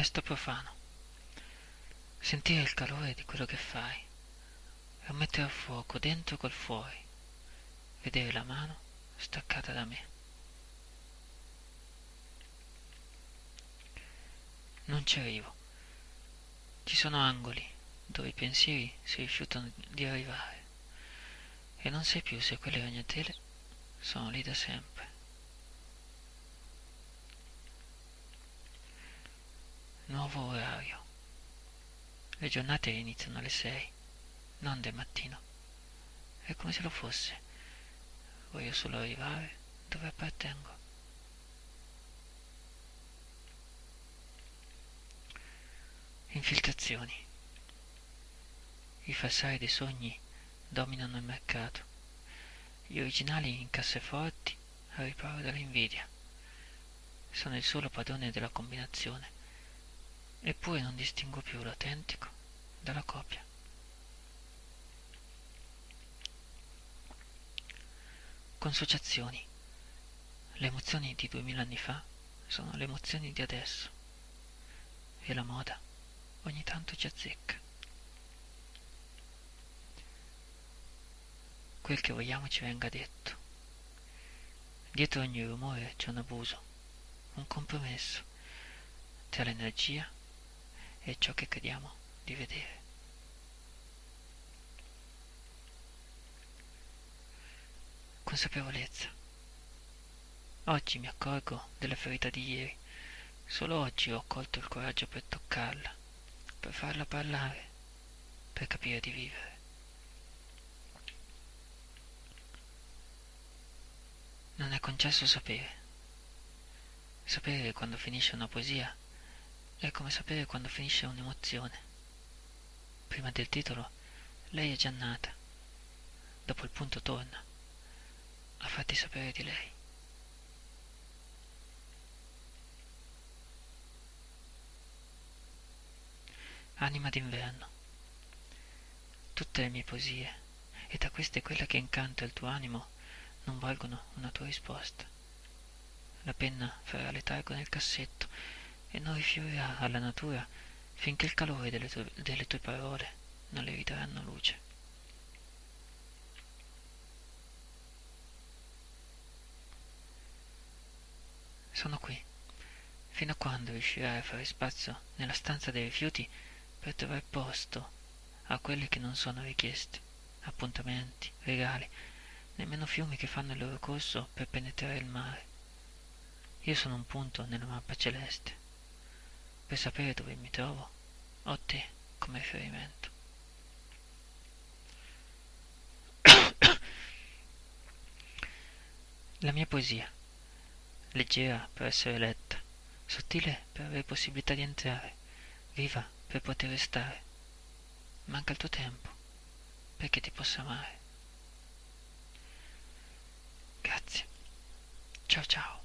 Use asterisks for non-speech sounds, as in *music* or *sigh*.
testo profano. Sentire il calore di quello che fai e mettere a fuoco dentro col fuori. Vedere la mano staccata da me. Non ci arrivo. Ci sono angoli dove i pensieri si rifiutano di arrivare e non sai più se quelle ragnatele sono lì da sempre. Nuovo orario. Le giornate iniziano alle sei, non del mattino. È come se lo fosse. Voglio solo arrivare dove appartengo. Infiltrazioni. I falsari dei sogni dominano il mercato. Gli originali in casseforti a riparo dall'invidia. Sono il solo padrone della combinazione eppure non distingo più l'autentico dalla copia. Consociazioni. Le emozioni di duemila anni fa sono le emozioni di adesso e la moda ogni tanto ci azzecca. Quel che vogliamo ci venga detto. Dietro ogni rumore c'è un abuso, un compromesso tra l'energia è ciò che crediamo di vedere. Consapevolezza. Oggi mi accorgo della ferita di ieri. Solo oggi ho colto il coraggio per toccarla, per farla parlare, per capire di vivere. Non è concesso sapere. Sapere quando finisce una poesia è come sapere quando finisce un'emozione. Prima del titolo, lei è già nata. Dopo il punto torna a farti sapere di lei. Anima d'inverno. Tutte le mie poesie, e tra queste quella che incanta il tuo animo, non valgono una tua risposta. La penna farà letargo nel cassetto e non rifiorirà alla natura finché il calore delle tue, delle tue parole non le ridaranno luce. Sono qui, fino a quando riuscirai a fare spazio nella stanza dei rifiuti per trovare posto a quelle che non sono richieste, appuntamenti, regali, nemmeno fiumi che fanno il loro corso per penetrare il mare. Io sono un punto nella mappa celeste per sapere dove mi trovo, ho te come riferimento. *coughs* La mia poesia, leggera per essere letta, sottile per avere possibilità di entrare, viva per poter restare. Manca il tuo tempo perché ti possa amare. Grazie. Ciao ciao.